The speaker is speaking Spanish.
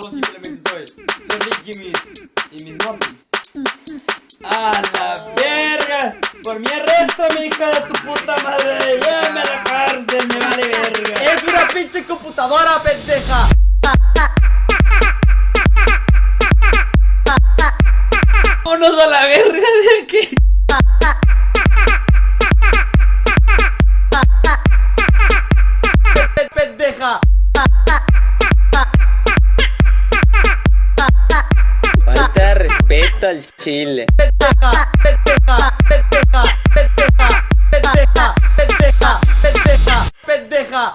simplemente soy. Soy Ricky y mis, y mis nomis. ¡A la verga! Por mi arresto, mi hija de tu puta madre. Llévame a la cárcel, me vale verga. ¡Es una pinche computadora, pendeja! Vámonos a la verga de aquí. Pe- ¡Pendeja! Respeto al chile. ¡Pendeja! ¡Pendeja! ¡Pendeja! ¡Pendeja!